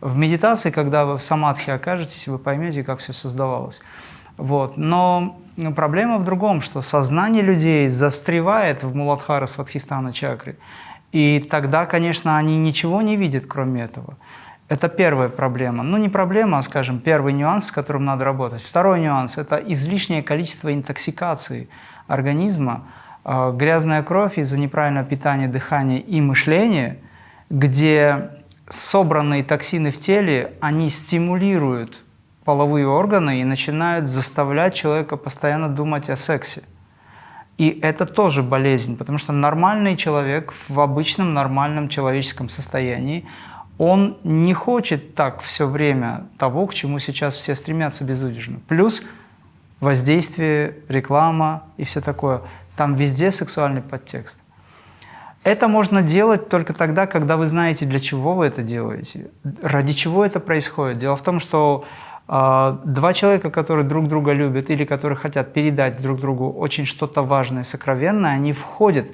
В медитации, когда вы в самадхи окажетесь, вы поймете, как все создавалось. Вот. Но проблема в другом, что сознание людей застревает в Муладхара Сватхистана чакре. И тогда, конечно, они ничего не видят, кроме этого. Это первая проблема. Ну, не проблема, а, скажем, первый нюанс, с которым надо работать. Второй нюанс – это излишнее количество интоксикации организма, а, грязная кровь из-за неправильного питания, дыхания и мышления, где собранные токсины в теле, они стимулируют половые органы и начинают заставлять человека постоянно думать о сексе. И это тоже болезнь, потому что нормальный человек в обычном нормальном человеческом состоянии, он не хочет так все время того, к чему сейчас все стремятся безудержно. Плюс воздействие, реклама и все такое. Там везде сексуальный подтекст. Это можно делать только тогда, когда вы знаете, для чего вы это делаете, ради чего это происходит. Дело в том, что два человека, которые друг друга любят или которые хотят передать друг другу очень что-то важное, сокровенное, они входят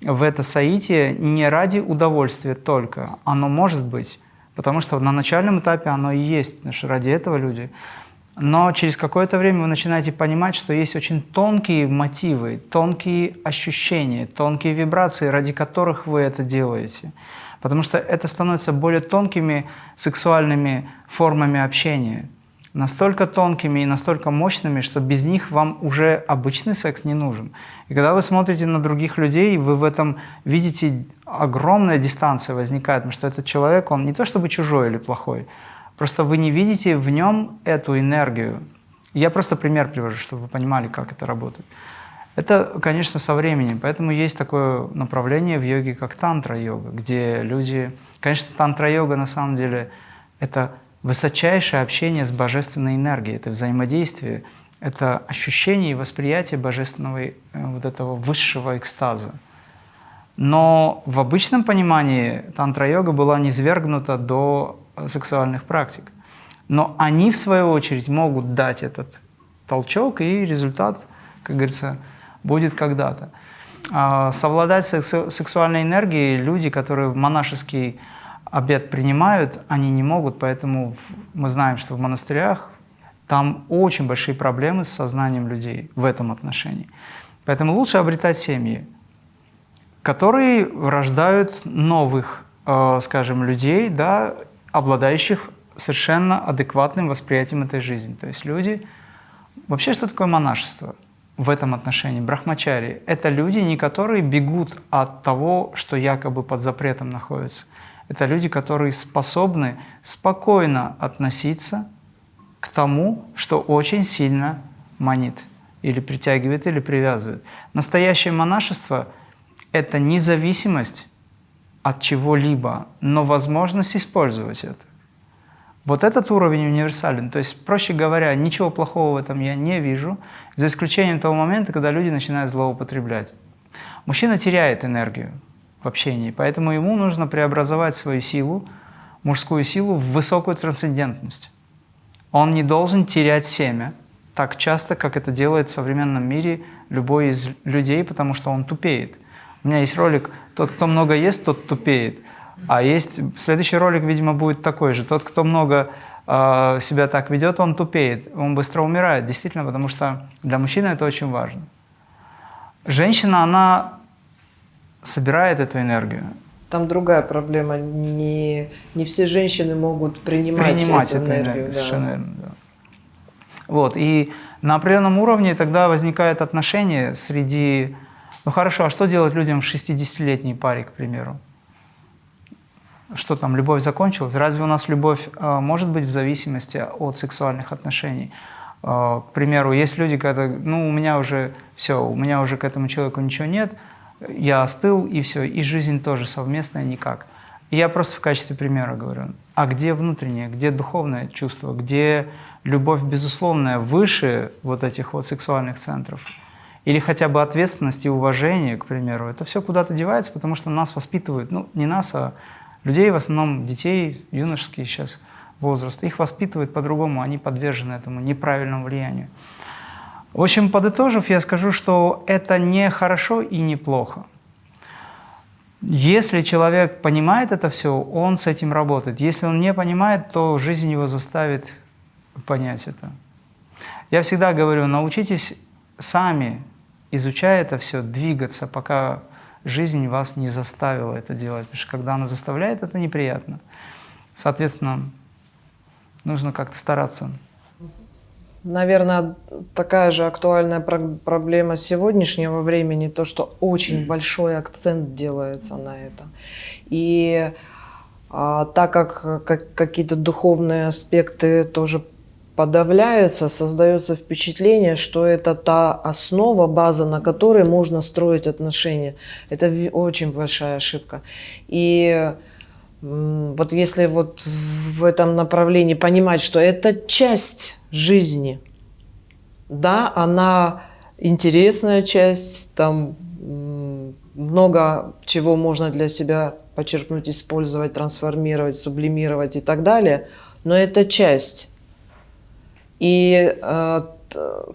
в это соитие не ради удовольствия только. Оно может быть, потому что на начальном этапе оно и есть, потому что ради этого люди. Но через какое-то время вы начинаете понимать, что есть очень тонкие мотивы, тонкие ощущения, тонкие вибрации, ради которых вы это делаете. Потому что это становится более тонкими сексуальными формами общения настолько тонкими и настолько мощными, что без них вам уже обычный секс не нужен. И когда вы смотрите на других людей, вы в этом видите огромная дистанция возникает, потому что этот человек, он не то чтобы чужой или плохой, просто вы не видите в нем эту энергию. Я просто пример привожу, чтобы вы понимали, как это работает. Это, конечно, со временем. Поэтому есть такое направление в йоге, как тантра-йога, где люди... Конечно, тантра-йога на самом деле это высочайшее общение с божественной энергией, это взаимодействие, это ощущение и восприятие божественного э, вот этого высшего экстаза. Но в обычном понимании тантра-йога была низвергнута до сексуальных практик. Но они, в свою очередь, могут дать этот толчок, и результат, как говорится, будет когда-то. А совладать с сексуальной энергией люди, которые в монашеский обед принимают, они не могут, поэтому мы знаем, что в монастырях там очень большие проблемы с сознанием людей в этом отношении. Поэтому лучше обретать семьи, которые рождают новых, э, скажем, людей, да, обладающих совершенно адекватным восприятием этой жизни. То есть люди... Вообще, что такое монашество в этом отношении? Брахмачари – это люди, не которые бегут от того, что якобы под запретом находится. Это люди, которые способны спокойно относиться к тому, что очень сильно манит или притягивает, или привязывает. Настоящее монашество – это независимость от чего-либо, но возможность использовать это. Вот этот уровень универсален. То есть, проще говоря, ничего плохого в этом я не вижу, за исключением того момента, когда люди начинают злоупотреблять. Мужчина теряет энергию в общении, поэтому ему нужно преобразовать свою силу, мужскую силу, в высокую трансцендентность. Он не должен терять семя так часто, как это делает в современном мире любой из людей, потому что он тупеет. У меня есть ролик «Тот, кто много ест, тот тупеет». А есть следующий ролик, видимо, будет такой же. Тот, кто много э, себя так ведет, он тупеет, он быстро умирает, действительно, потому что для мужчины это очень важно. Женщина, она собирает эту энергию. Там другая проблема. Не, не все женщины могут принимать, принимать эту, эту энергию. энергию. Да. Совершенно верно, да. Вот, и на определенном уровне тогда возникает отношение среди... Ну хорошо, а что делать людям в 60-летней паре, к примеру? что там, любовь закончилась? Разве у нас любовь э, может быть в зависимости от сексуальных отношений? Э, к примеру, есть люди, когда, ну, у меня уже все, у меня уже к этому человеку ничего нет, я остыл, и все, и жизнь тоже совместная никак. Я просто в качестве примера говорю, а где внутреннее, где духовное чувство, где любовь безусловная выше вот этих вот сексуальных центров? Или хотя бы ответственность и уважение, к примеру, это все куда-то девается, потому что нас воспитывают, ну, не нас, а людей, в основном детей, юношеские сейчас возраст, их воспитывают по-другому, они подвержены этому неправильному влиянию. В общем, подытожив, я скажу, что это не хорошо и не плохо. Если человек понимает это все, он с этим работает. Если он не понимает, то жизнь его заставит понять это. Я всегда говорю, научитесь сами, изучая это все, двигаться, пока жизнь вас не заставила это делать, потому что когда она заставляет, это неприятно. Соответственно, нужно как-то стараться. Наверное, такая же актуальная проблема сегодняшнего времени, то, что очень большой акцент делается на это. И а, так как, как какие-то духовные аспекты тоже подавляются, создается впечатление, что это та основа, база, на которой можно строить отношения. Это очень большая ошибка. И вот если вот в этом направлении понимать, что это часть жизни, да, она интересная часть, там много чего можно для себя почерпнуть, использовать, трансформировать, сублимировать и так далее, но это часть. И э,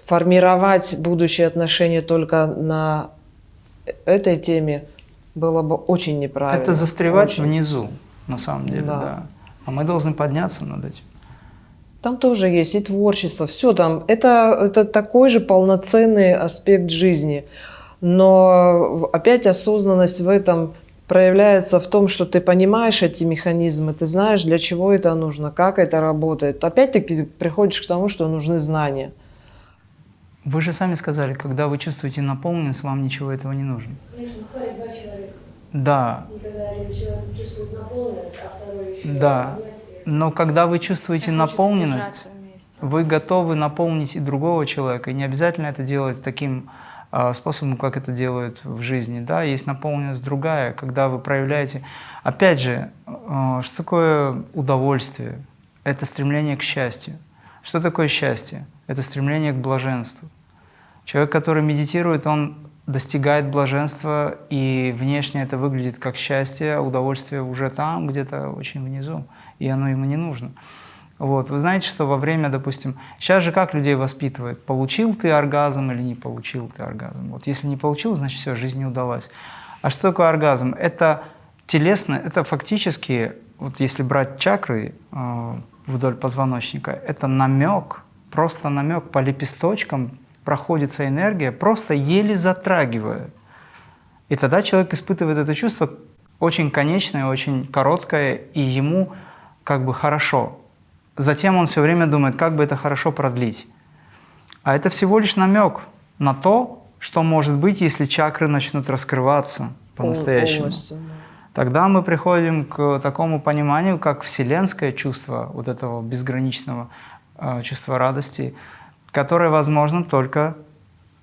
формировать будущие отношения только на этой теме было бы очень неправильно. Это застревать очень. внизу, на самом деле, да. да. А мы должны подняться над этим. Там тоже есть и творчество, все там. Это, это такой же полноценный аспект жизни. Но опять осознанность в этом проявляется в том, что ты понимаешь эти механизмы, ты знаешь, для чего это нужно, как это работает. Опять-таки приходишь к тому, что нужны знания. Вы же сами сказали, когда вы чувствуете наполненность, вам ничего этого не нужно. Конечно, хватит два человека. Да. Никогда один человек чувствует наполненность, а второй еще Да. Но когда вы чувствуете наполненность, Вы готовы наполнить и другого человека, и не обязательно это делать таким э, способом, как это делают в жизни. Да? Есть наполненность другая, когда вы проявляете... Опять же, э, что такое удовольствие? Это стремление к счастью. Что такое счастье? Это стремление к блаженству. Человек, который медитирует, он достигает блаженства, и внешне это выглядит как счастье, а удовольствие уже там, где-то очень внизу, и оно ему не нужно. Вот. Вы знаете, что во время, допустим, сейчас же как людей воспитывают? Получил ты оргазм или не получил ты оргазм? Вот если не получил, значит все, жизнь не удалась. А что такое оргазм? Это телесно, это фактически, вот если брать чакры э, вдоль позвоночника, это намек, просто намек по лепесточкам проходится энергия, просто еле затрагивая. И тогда человек испытывает это чувство очень конечное, очень короткое, и ему как бы хорошо. Затем он все время думает, как бы это хорошо продлить. А это всего лишь намек на то, что может быть, если чакры начнут раскрываться по-настоящему. Тогда мы приходим к такому пониманию, как вселенское чувство вот этого безграничного э, чувства радости, которое возможно только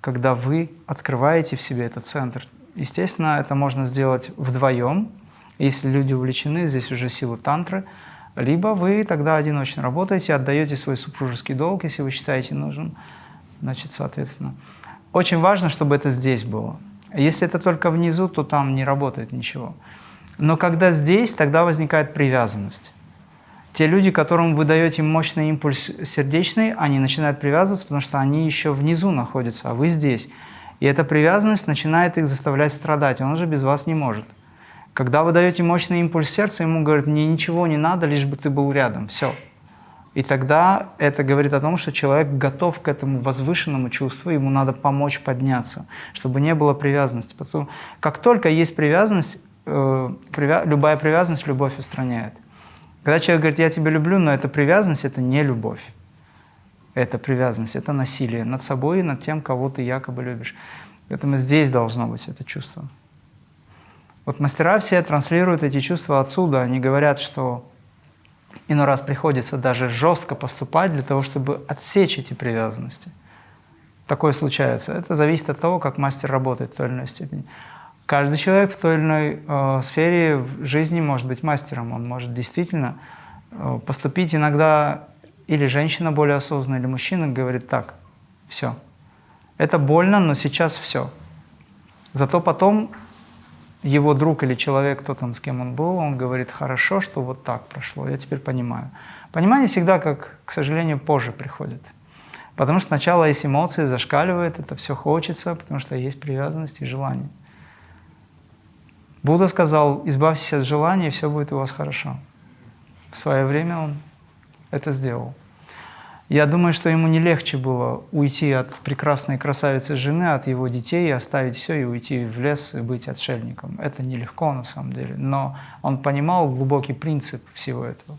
когда вы открываете в себе этот центр. Естественно, это можно сделать вдвоем, если люди увлечены, здесь уже сила тантры – либо вы тогда одиночно работаете, отдаете свой супружеский долг, если вы считаете нужным. Значит, соответственно, очень важно, чтобы это здесь было. Если это только внизу, то там не работает ничего. Но когда здесь, тогда возникает привязанность. Те люди, которым вы даете мощный импульс сердечный, они начинают привязываться, потому что они еще внизу находятся, а вы здесь. И эта привязанность начинает их заставлять страдать, он уже без вас не может. Когда вы даете мощный импульс сердца, ему говорят, мне ничего не надо, лишь бы ты был рядом, все. И тогда это говорит о том, что человек готов к этому возвышенному чувству, ему надо помочь подняться, чтобы не было привязанности. Потому как только есть привязанность, э, любая привязанность любовь устраняет. Когда человек говорит, я тебя люблю, но эта привязанность – это не любовь. Это привязанность, это насилие над собой и над тем, кого ты якобы любишь. Поэтому здесь должно быть это чувство. Вот мастера все транслируют эти чувства отсюда. Они говорят, что иной раз приходится даже жестко поступать для того, чтобы отсечь эти привязанности. Такое случается. Это зависит от того, как мастер работает в той или иной степени. Каждый человек в той или иной э, сфере жизни может быть мастером. Он может действительно э, поступить иногда, или женщина более осознанная, или мужчина говорит так, все. Это больно, но сейчас все. Зато потом его друг или человек, кто там, с кем он был, он говорит, хорошо, что вот так прошло, я теперь понимаю. Понимание всегда, как, к сожалению, позже приходит. Потому что сначала есть эмоции, зашкаливает, это все хочется, потому что есть привязанность и желание. Будда сказал, избавьтесь от желаний, и все будет у вас хорошо. В свое время он это сделал. Я думаю, что ему не легче было уйти от прекрасной красавицы жены, от его детей, оставить все и уйти в лес и быть отшельником. Это нелегко на самом деле, но он понимал глубокий принцип всего этого.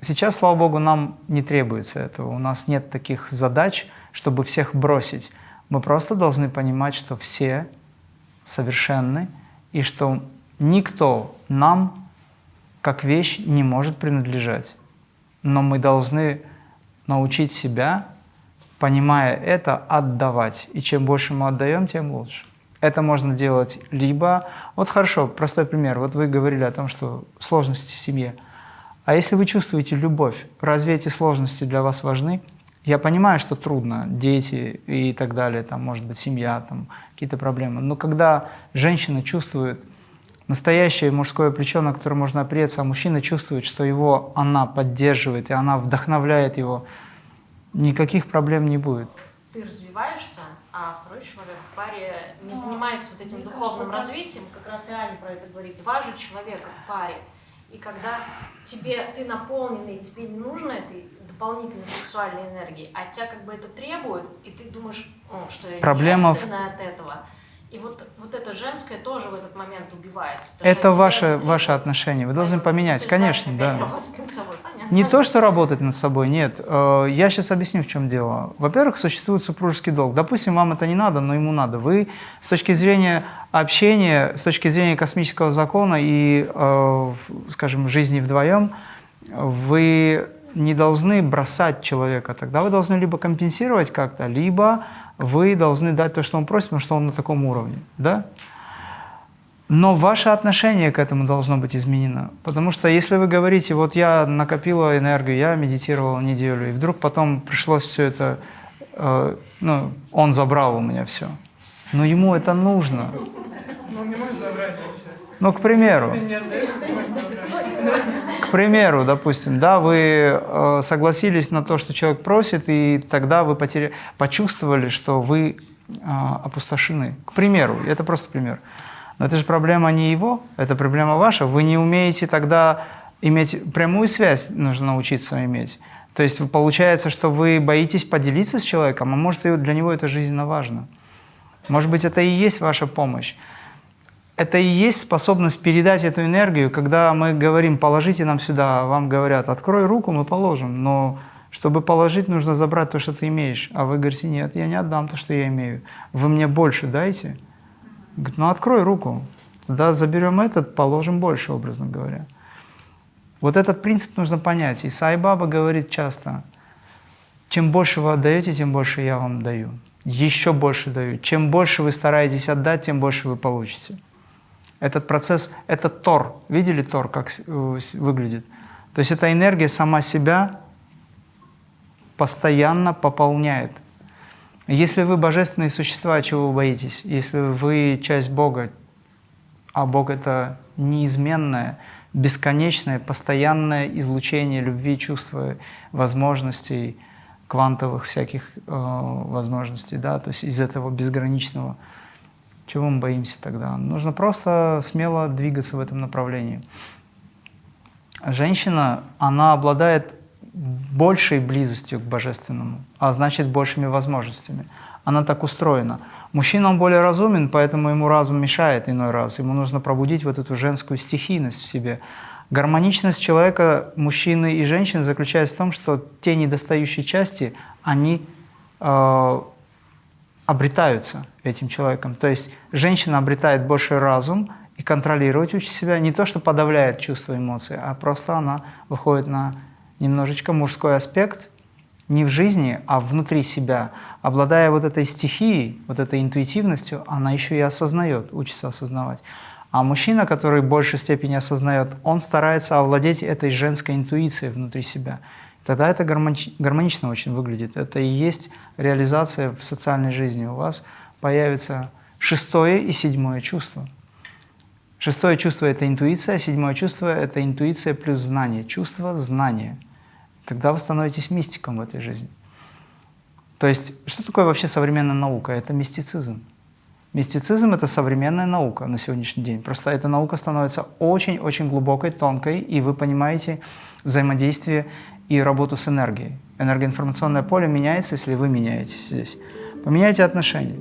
Сейчас, слава Богу, нам не требуется этого. У нас нет таких задач, чтобы всех бросить. Мы просто должны понимать, что все совершенны, и что никто нам, как вещь, не может принадлежать. Но мы должны научить себя, понимая это, отдавать. И чем больше мы отдаем, тем лучше. Это можно делать либо... Вот хорошо, простой пример. Вот вы говорили о том, что сложности в семье. А если вы чувствуете любовь, разве эти сложности для вас важны? Я понимаю, что трудно, дети и так далее, там, может быть, семья, там, какие-то проблемы. Но когда женщина чувствует настоящее мужское плечо, на которое можно опереться, а мужчина чувствует, что его она поддерживает, и она вдохновляет его, никаких проблем не будет. Ты развиваешься, а второй человек в паре не занимается вот этим духовным развитием, как раз и Аня про это говорит, два же человека в паре. И когда тебе, ты наполненный, тебе не нужно этой дополнительной сексуальной энергии, а тебя как бы это требует, и ты думаешь, что я Проблема от этого и вот, вот это женское тоже в этот момент убивается. Это ваше, ваше отношение. Вы должны поменять, конечно, да. Не то, что работать над собой, нет. Э, я сейчас объясню, в чем дело. Во-первых, существует супружеский долг. Допустим, вам это не надо, но ему надо. Вы с точки зрения общения, с точки зрения космического закона и, э, скажем, жизни вдвоем, вы не должны бросать человека. Тогда вы должны либо компенсировать как-то, либо вы должны дать то, что он просит, потому что он на таком уровне. Да? Но ваше отношение к этому должно быть изменено. Потому что если вы говорите, вот я накопила энергию, я медитировала неделю, и вдруг потом пришлось все это, э, ну, он забрал у меня все. Но ему это нужно. Ну, к примеру. К примеру, допустим, да, вы э, согласились на то, что человек просит, и тогда вы потери... почувствовали, что вы э, опустошены. К примеру, это просто пример. Но это же проблема не его, это проблема ваша. Вы не умеете тогда иметь прямую связь, нужно научиться иметь. То есть получается, что вы боитесь поделиться с человеком, а может, для него это жизненно важно. Может быть, это и есть ваша помощь. Это и есть способность передать эту энергию, когда мы говорим, положите нам сюда, а вам говорят, открой руку, мы положим. Но чтобы положить, нужно забрать то, что ты имеешь. А вы говорите, нет, я не отдам то, что я имею. Вы мне больше дайте. Говорит, ну открой руку, тогда заберем этот, положим больше, образно говоря. Вот этот принцип нужно понять. И Сай Баба говорит часто, чем больше вы отдаете, тем больше я вам даю. Еще больше даю. Чем больше вы стараетесь отдать, тем больше вы получите. Этот процесс, это Тор. Видели Тор, как э, выглядит? То есть эта энергия сама себя постоянно пополняет. Если вы божественные существа, чего вы боитесь? Если вы часть Бога, а Бог — это неизменное, бесконечное, постоянное излучение любви, чувства, возможностей, квантовых всяких э, возможностей, да, то есть из этого безграничного. Чего мы боимся тогда? Нужно просто смело двигаться в этом направлении. Женщина, она обладает большей близостью к Божественному, а значит большими возможностями. Она так устроена. Мужчина, он более разумен, поэтому ему разум мешает иной раз. Ему нужно пробудить вот эту женскую стихийность в себе. Гармоничность человека, мужчины и женщины заключается в том, что те недостающие части, они э, обретаются этим человеком. То есть женщина обретает больше разум и контролировать учит себя не то, что подавляет чувства, эмоции, а просто она выходит на немножечко мужской аспект не в жизни, а внутри себя. Обладая вот этой стихией, вот этой интуитивностью, она еще и осознает, учится осознавать. А мужчина, который в большей степени осознает, он старается овладеть этой женской интуицией внутри себя. Тогда это гармонично очень выглядит. Это и есть реализация в социальной жизни. У вас появится шестое и седьмое чувство. Шестое чувство – это интуиция, седьмое чувство – это интуиция плюс знание. Чувство – знание – тогда вы становитесь мистиком в этой жизни. То есть, что такое вообще современная наука? Это мистицизм. Мистицизм – это современная наука на сегодняшний день. Просто эта наука становится очень-очень глубокой, тонкой, и вы понимаете взаимодействие и работу с энергией. Энергоинформационное поле меняется, если вы меняетесь здесь. Поменяйте отношения.